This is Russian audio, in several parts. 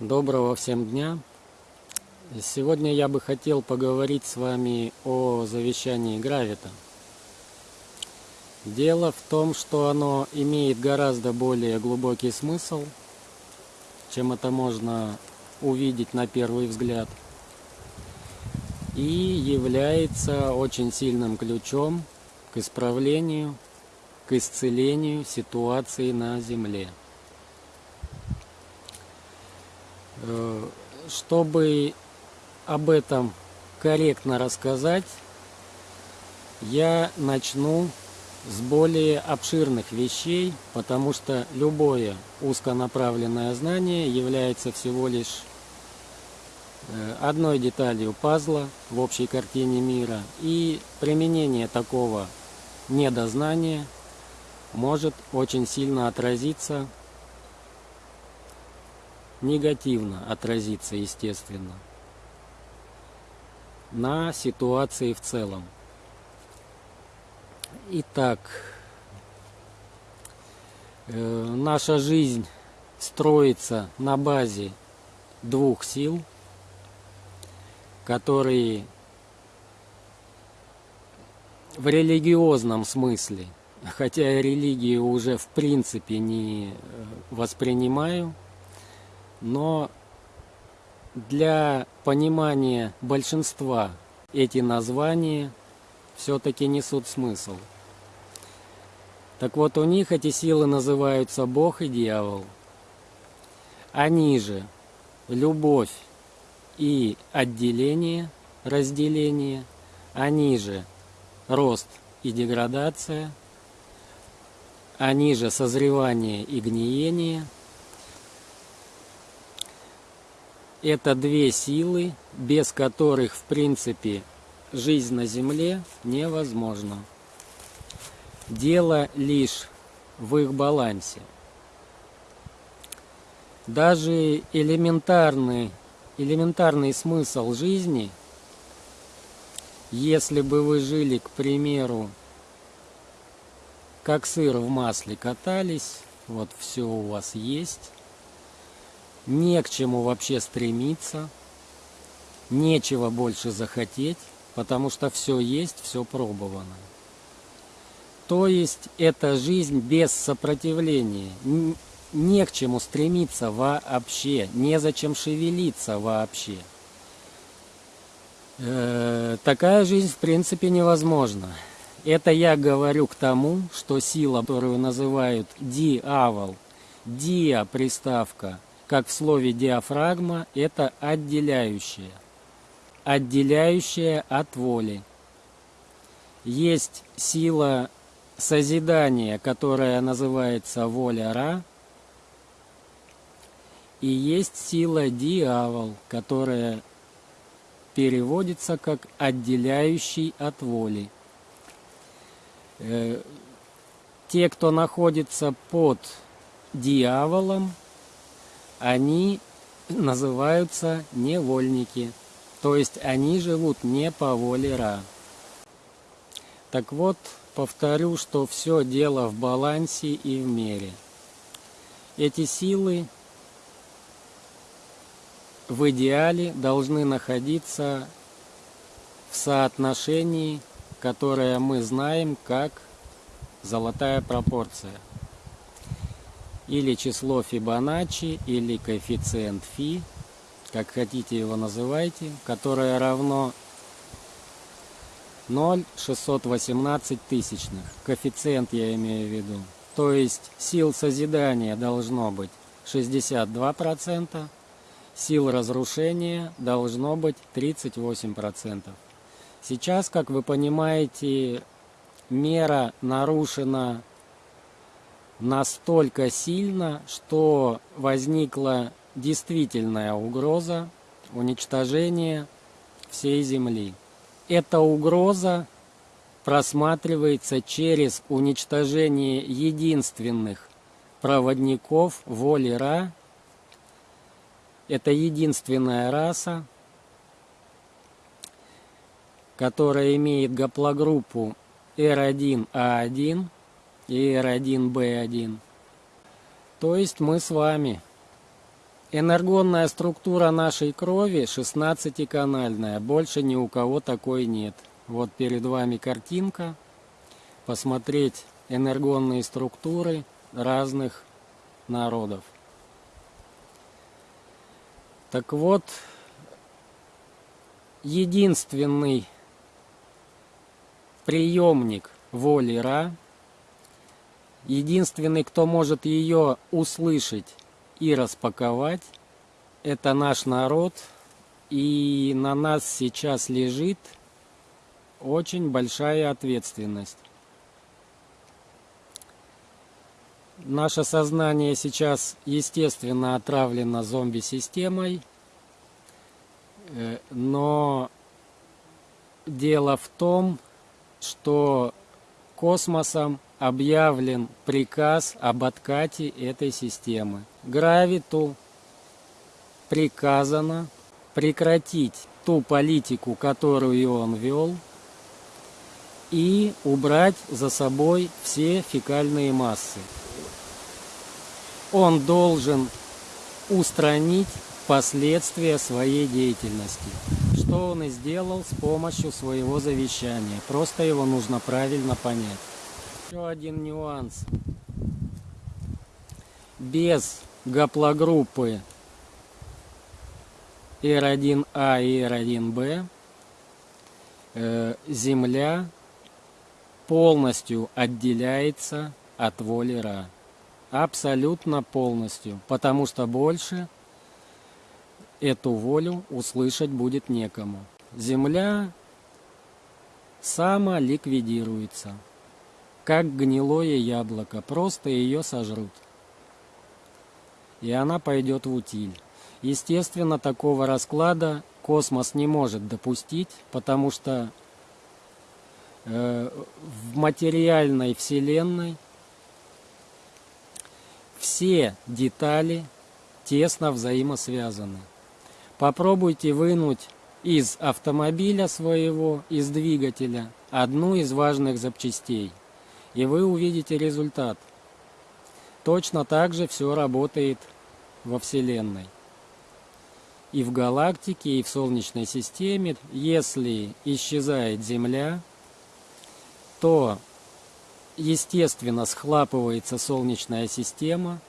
Доброго всем дня! Сегодня я бы хотел поговорить с вами о завещании Гравита. Дело в том, что оно имеет гораздо более глубокий смысл, чем это можно увидеть на первый взгляд, и является очень сильным ключом к исправлению, к исцелению ситуации на Земле. Э, чтобы об этом корректно рассказать, я начну с более обширных вещей, потому что любое узконаправленное знание является всего лишь э, одной деталью пазла в общей картине мира, и применение такого недознания может очень сильно отразиться негативно отразится, естественно, на ситуации в целом. Итак, э, наша жизнь строится на базе двух сил, которые в религиозном смысле, хотя я религию уже в принципе не э, воспринимаю, но для понимания большинства эти названия все-таки несут смысл. Так вот, у них эти силы называются Бог и дьявол. Они же любовь и отделение, разделение, они же рост и деградация, они же созревание и гниение – Это две силы, без которых, в принципе, жизнь на Земле невозможна. Дело лишь в их балансе. Даже элементарный, элементарный смысл жизни, если бы вы жили, к примеру, как сыр в масле катались, вот все у вас есть, не к чему вообще стремиться, нечего больше захотеть, потому что все есть, все пробовано. То есть это жизнь без сопротивления, не к чему стремиться вообще, незачем шевелиться вообще. Э, такая жизнь в принципе невозможна. Это я говорю к тому, что сила, которую называют диавол, диа приставка – как в слове диафрагма, это отделяющее. Отделяющее от воли. Есть сила созидания, которая называется воля Ра, и есть сила дьявол, которая переводится как отделяющий от воли. Э, те, кто находится под дьяволом, они называются невольники, то есть они живут не по воле Ра. Так вот, повторю, что все дело в балансе и в мере. Эти силы в идеале должны находиться в соотношении, которое мы знаем как золотая пропорция или число Фибоначчи, или коэффициент Фи, как хотите его называйте, которое равно 0,618 тысячных. Коэффициент я имею в виду. То есть сил созидания должно быть 62%, сил разрушения должно быть 38%. Сейчас, как вы понимаете, мера нарушена настолько сильно, что возникла действительная угроза уничтожения всей Земли. Эта угроза просматривается через уничтожение единственных проводников воли Ра. Это единственная раса, которая имеет гаплогруппу R1A1 и R1B1. То есть мы с вами. Энергонная структура нашей крови 16-канальная, больше ни у кого такой нет. Вот перед вами картинка, посмотреть энергонные структуры разных народов. Так вот, единственный приемник воли Ра, единственный, кто может ее услышать и распаковать, это наш народ, и на нас сейчас лежит очень большая ответственность. Наше сознание сейчас, естественно, отравлено зомби-системой, э, но дело в том, что космосом объявлен приказ об откате этой системы. Гравиту приказано прекратить ту политику, которую он вел, и убрать за собой все фекальные массы. Он должен устранить последствия своей деятельности что он и сделал с помощью своего завещания. Просто его нужно правильно понять. Еще один нюанс. Без гаплогруппы R1A и R1B э, Земля полностью отделяется от воли Ра. Абсолютно полностью. Потому что больше эту волю услышать будет некому. Земля самоликвидируется, как гнилое яблоко, просто ее сожрут. И она пойдет в утиль. Естественно, такого расклада космос не может допустить, потому что э, в материальной вселенной все детали тесно взаимосвязаны. Попробуйте вынуть из автомобиля своего, из двигателя, одну из важных запчастей, и вы увидите результат. Точно так же все работает во Вселенной. И в галактике, и в Солнечной системе, если исчезает Земля, то, естественно, схлапывается Солнечная система,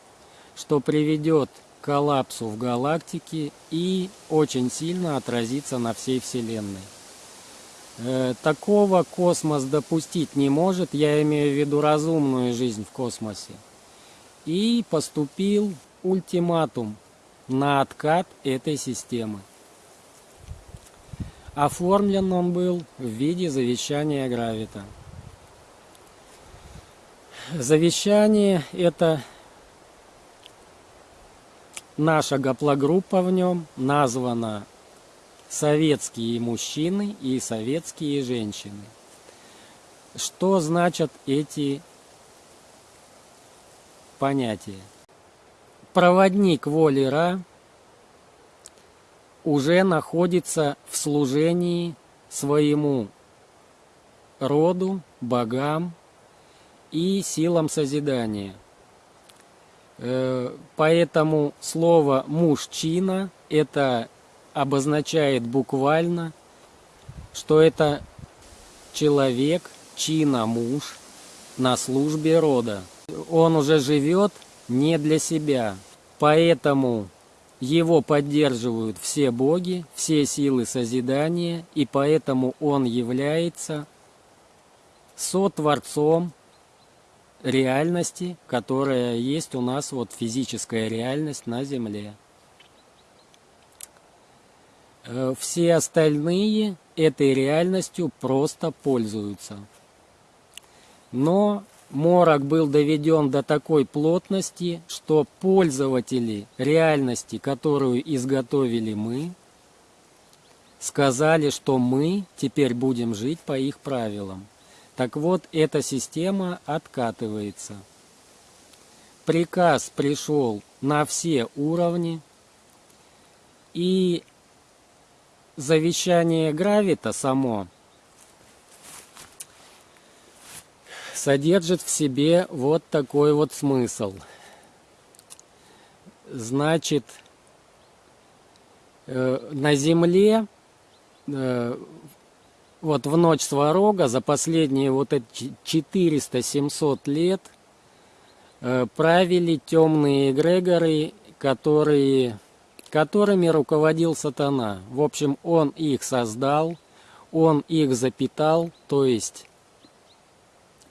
что приведет коллапсу в галактике и очень сильно отразится на всей Вселенной. Э, такого космос допустить не может, я имею в виду разумную жизнь в космосе. И поступил ультиматум на откат этой системы. Оформлен он был в виде завещания Гравита. Завещание это Наша гаплогруппа в нем названа «Советские мужчины и советские женщины». Что значат эти понятия? Проводник воли Ра уже находится в служении своему роду, богам и силам созидания – Э, поэтому слово «мужчина» это обозначает буквально, что это человек, чина муж на службе рода. Он уже живет не для себя, поэтому его поддерживают все боги, все силы созидания, и поэтому он является сотворцом реальности, которая есть у нас, вот физическая реальность на Земле. Э, все остальные этой реальностью просто пользуются. Но морок был доведен до такой плотности, что пользователи реальности, которую изготовили мы, сказали, что мы теперь будем жить по их правилам. Так вот, эта система откатывается. Приказ пришел на все уровни, и завещание Гравита само содержит в себе вот такой вот смысл. Значит, э, на Земле э, вот в ночь Сварога за последние вот эти 400-700 лет э, правили темные эгрегоры, которые, которыми руководил сатана. В общем, он их создал, он их запитал, то есть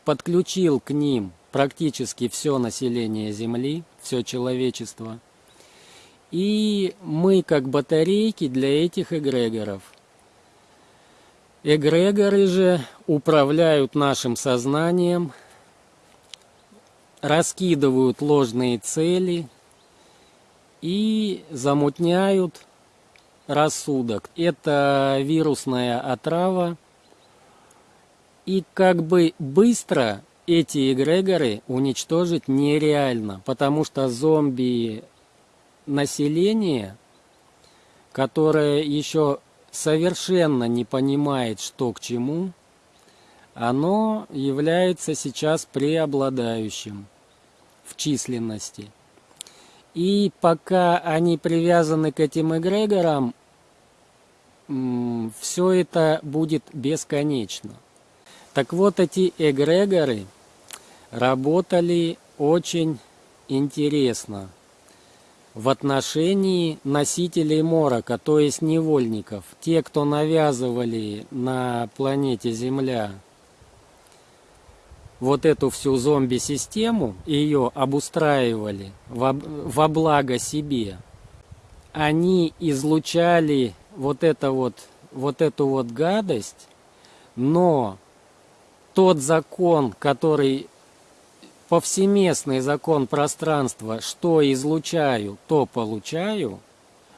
подключил к ним практически все население Земли, все человечество. И мы как батарейки для этих эгрегоров. Эгрегоры же управляют нашим сознанием, раскидывают ложные цели и замутняют рассудок. Это вирусная отрава. И как бы быстро эти эгрегоры уничтожить нереально, потому что зомби население, которое еще совершенно не понимает, что к чему, оно является сейчас преобладающим в численности. И пока они привязаны к этим эгрегорам, все это будет бесконечно. Так вот, эти эгрегоры – работали очень интересно в отношении носителей морока, то есть невольников, те, кто навязывали на планете Земля вот эту всю зомби-систему, ее обустраивали во, во благо себе, они излучали вот, это вот, вот эту вот гадость, но тот закон, который повсеместный закон пространства, что излучаю, то получаю.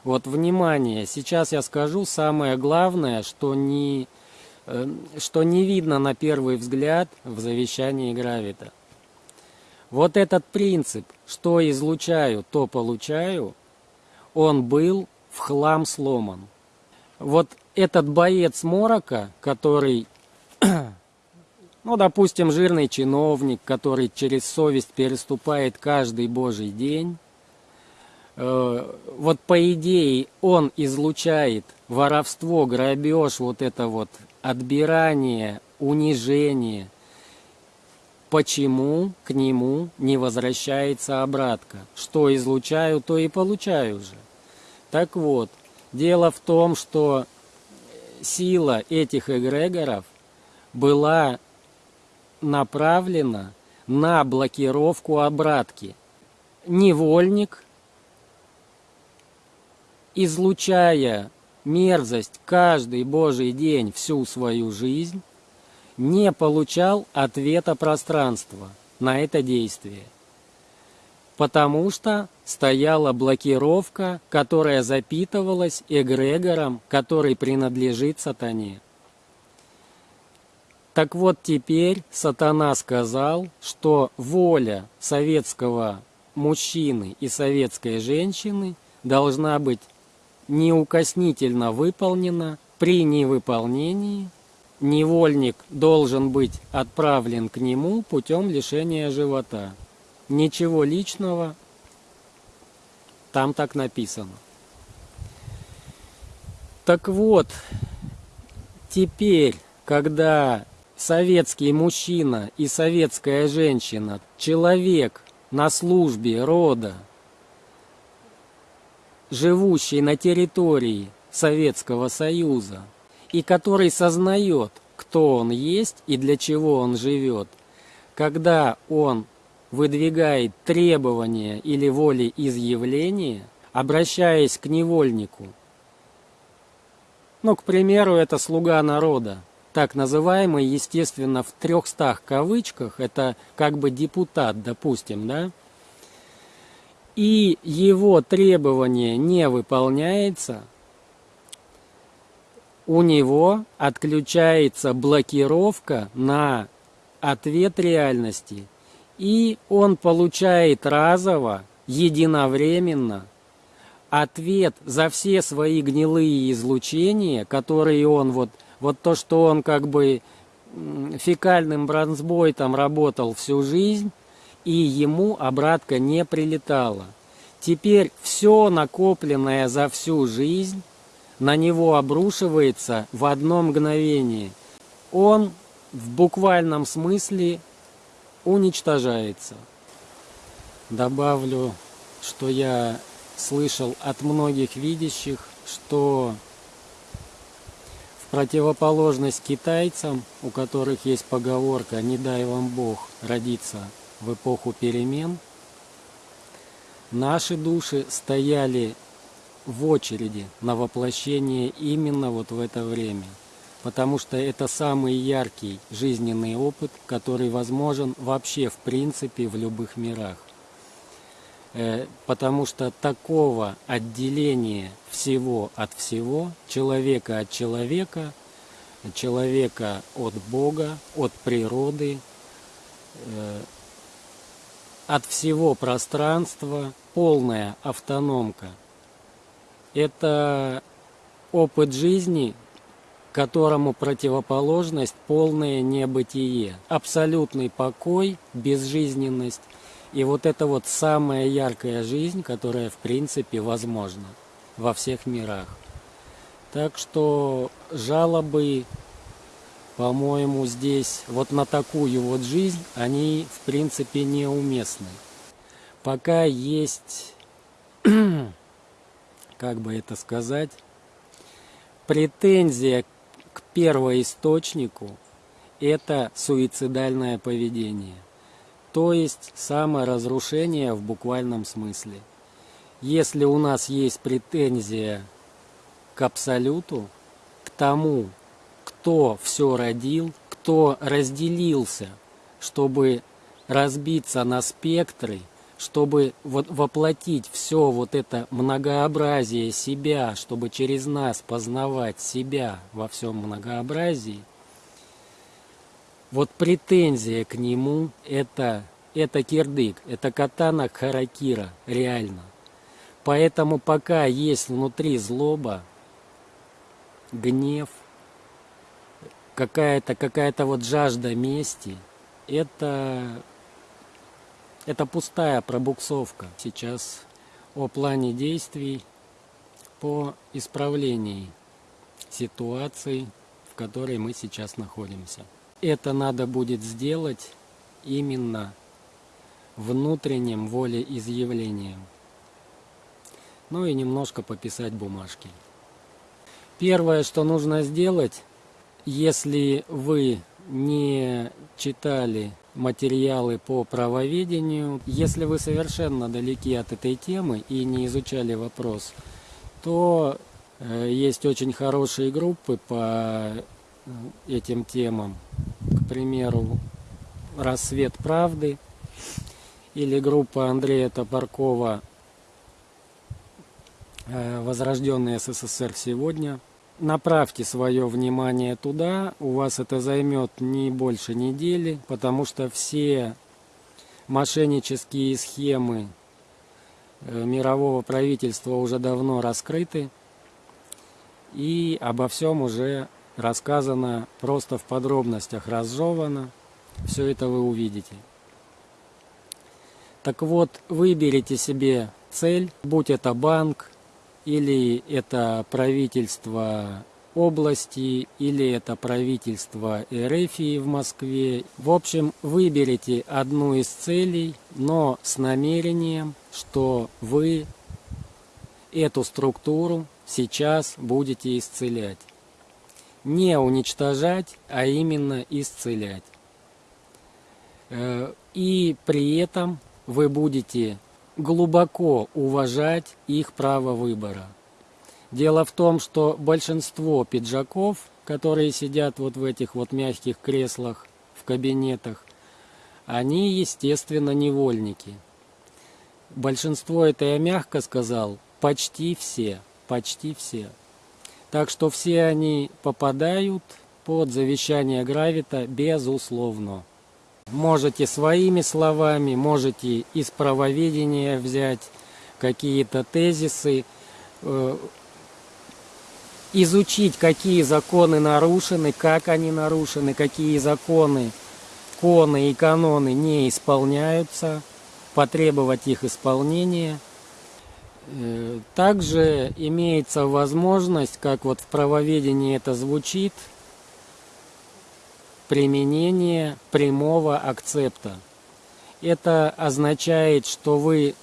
Вот, внимание, сейчас я скажу самое главное, что не, что не видно на первый взгляд в завещании Гравита. Вот этот принцип, что излучаю, то получаю, он был в хлам сломан. Вот этот боец Морока, который ну, допустим, жирный чиновник, который через совесть переступает каждый божий день. Э, вот по идее он излучает воровство, грабеж, вот это вот отбирание, унижение. Почему к нему не возвращается обратка? Что излучаю, то и получаю же. Так вот, дело в том, что сила этих эгрегоров была направлена на блокировку обратки. Невольник, излучая мерзость каждый божий день всю свою жизнь, не получал ответа пространства на это действие. Потому что стояла блокировка, которая запитывалась эгрегором, который принадлежит сатане. Так вот теперь сатана сказал, что воля советского мужчины и советской женщины должна быть неукоснительно выполнена. При невыполнении невольник должен быть отправлен к нему путем лишения живота. Ничего личного, там так написано. Так вот, теперь, когда советский мужчина и советская женщина, человек на службе рода, живущий на территории Советского Союза, и который сознает, кто он есть и для чего он живет, когда он выдвигает требования или волеизъявления, обращаясь к невольнику. Ну, к примеру, это слуга народа, так называемый, естественно, в трехстах кавычках, это как бы депутат, допустим, да, и его требование не выполняется, у него отключается блокировка на ответ реальности, и он получает разово, единовременно, ответ за все свои гнилые излучения, которые он вот вот то, что он как бы фекальным бронзбойтом работал всю жизнь, и ему обратка не прилетала. Теперь все накопленное за всю жизнь на него обрушивается в одно мгновение. Он в буквальном смысле уничтожается. Добавлю, что я слышал от многих видящих, что в противоположность китайцам, у которых есть поговорка «не дай вам Бог родиться в эпоху перемен», наши души стояли в очереди на воплощение именно вот в это время. Потому что это самый яркий жизненный опыт, который возможен вообще в принципе в любых мирах. Э, потому что такого отделения всего от всего, человека от человека, человека от Бога, от природы, э, от всего пространства, полная автономка. Это опыт жизни, которому противоположность полное небытие, абсолютный покой, безжизненность и вот это вот самая яркая жизнь, которая в принципе возможна во всех мирах. Так что жалобы, по-моему, здесь вот на такую вот жизнь, они в принципе неуместны. Пока есть, как бы это сказать, претензия к первоисточнику – это суицидальное поведение – то есть саморазрушение в буквальном смысле. Если у нас есть претензия к абсолюту, к тому, кто все родил, кто разделился, чтобы разбиться на спектры, чтобы вот воплотить все вот это многообразие себя, чтобы через нас познавать себя во всем многообразии, вот претензия к нему это, это кирдык, это катана харакира, реально. Поэтому пока есть внутри злоба, гнев, какая-то какая, -то, вот жажда мести, это, это пустая пробуксовка. Сейчас о плане действий по исправлению ситуации, в которой мы сейчас находимся это надо будет сделать именно внутренним волеизъявлением. Ну и немножко пописать бумажки. Первое, что нужно сделать, если вы не читали материалы по правоведению, если вы совершенно далеки от этой темы и не изучали вопрос, то э, есть очень хорошие группы по этим темам. К примеру, «Рассвет правды» или группа Андрея Топоркова э, «Возрожденный СССР сегодня». Направьте свое внимание туда, у вас это займет не больше недели, потому что все мошеннические схемы э, мирового правительства уже давно раскрыты, и обо всем уже рассказано просто в подробностях, разжевано. Все это вы увидите. Так вот, выберите себе цель, будь это банк, или это правительство области, или это правительство Эрефии в Москве. В общем, выберите одну из целей, но с намерением, что вы эту структуру сейчас будете исцелять не уничтожать, а именно исцелять. Э, и при этом вы будете глубоко уважать их право выбора. Дело в том, что большинство пиджаков, которые сидят вот в этих вот мягких креслах в кабинетах, они, естественно, невольники. Большинство, это я мягко сказал, почти все, почти все. Так что все они попадают под завещание Гравита безусловно. Можете своими словами, можете из правоведения взять какие-то тезисы, э, изучить, какие законы нарушены, как они нарушены, какие законы, коны и каноны не исполняются, потребовать их исполнения – Э, также имеется возможность, как вот в правоведении это звучит, применение прямого акцепта. Это означает, что вы,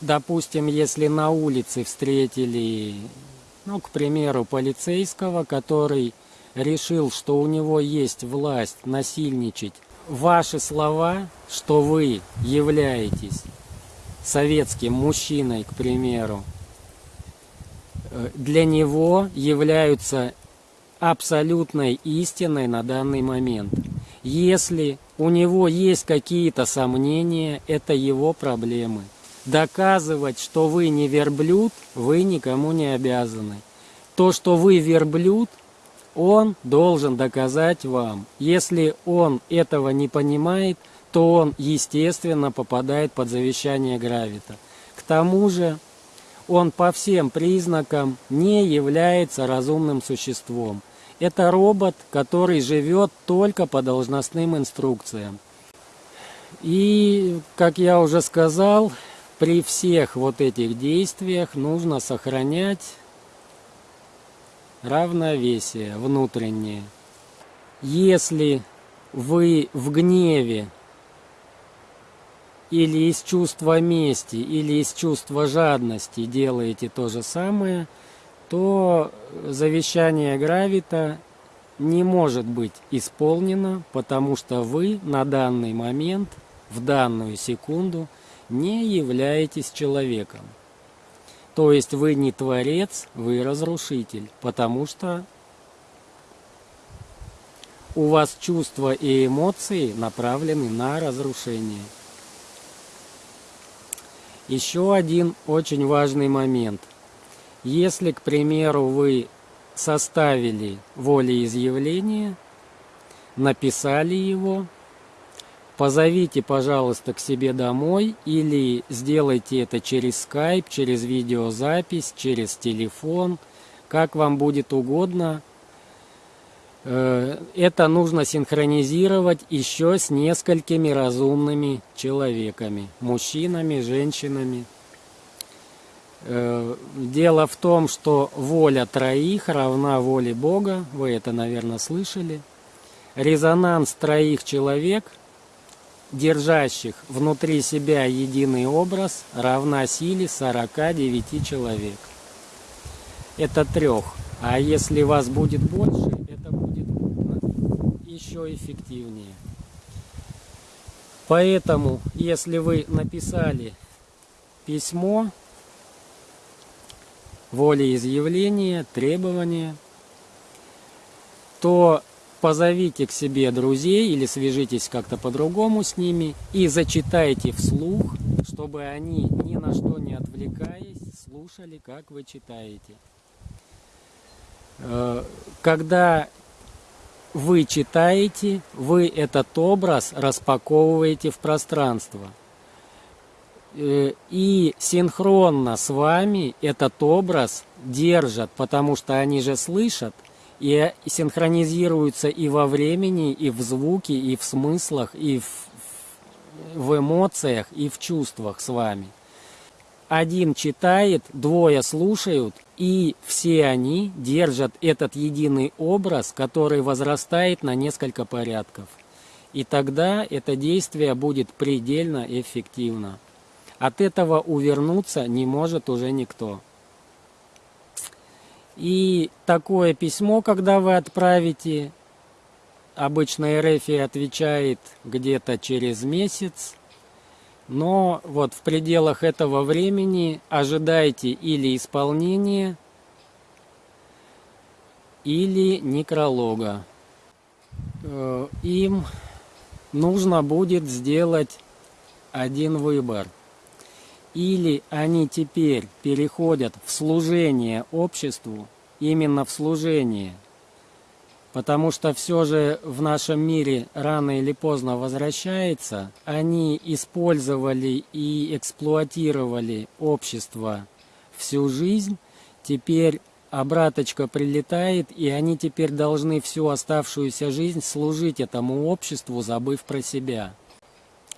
допустим, если на улице встретили, ну, к примеру, полицейского, который решил, что у него есть власть насильничать, ваши слова, что вы являетесь советским мужчиной, к примеру, э, для него являются абсолютной истиной на данный момент. Если у него есть какие-то сомнения, это его проблемы. Доказывать, что вы не верблюд, вы никому не обязаны. То, что вы верблюд, он должен доказать вам. Если он этого не понимает, то он, естественно, попадает под завещание Гравита. К тому же, он по всем признакам не является разумным существом. Это робот, который живет только по должностным инструкциям. И, как я уже сказал, при всех вот этих действиях нужно сохранять равновесие внутреннее. Если вы в гневе или из чувства мести, или из чувства жадности делаете то же самое – то завещание Гравита не может быть исполнено, потому что вы на данный момент, в данную секунду, не являетесь человеком. То есть вы не творец, вы разрушитель, потому что у вас чувства и эмоции направлены на разрушение. Еще один очень важный момент. Если, к примеру, вы составили волеизъявление, написали его, позовите, пожалуйста, к себе домой или сделайте это через скайп, через видеозапись, через телефон, как вам будет угодно. Э, это нужно синхронизировать еще с несколькими разумными человеками, мужчинами, женщинами. Э, дело в том, что воля троих равна воле Бога, вы это, наверное, слышали. Резонанс троих человек, держащих внутри себя единый образ, равна силе 49 человек. Это трех. А если вас будет больше, это будет еще эффективнее. Поэтому, если вы написали письмо, волеизъявление, требования, то позовите к себе друзей или свяжитесь как-то по-другому с ними и зачитайте вслух, чтобы они ни на что не отвлекаясь слушали, как вы читаете. Э, когда вы читаете, вы этот образ распаковываете в пространство – и синхронно с вами этот образ держат, потому что они же слышат, и синхронизируются и во времени, и в звуке, и в смыслах, и в, в эмоциях, и в чувствах с вами. Один читает, двое слушают, и все они держат этот единый образ, который возрастает на несколько порядков. И тогда это действие будет предельно эффективно. От этого увернуться не может уже никто. И такое письмо, когда вы отправите, обычно РФ отвечает где-то через месяц, но вот в пределах этого времени ожидайте или исполнения, или некролога. Э, им нужно будет сделать один выбор – или они теперь переходят в служение обществу, именно в служение, потому что все же в нашем мире рано или поздно возвращается, они использовали и эксплуатировали общество всю жизнь, теперь обраточка прилетает, и они теперь должны всю оставшуюся жизнь служить этому обществу, забыв про себя.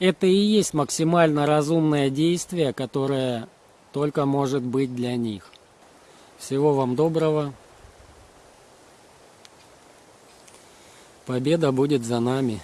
Это и есть максимально разумное действие, которое только может быть для них. Всего вам доброго. Победа будет за нами.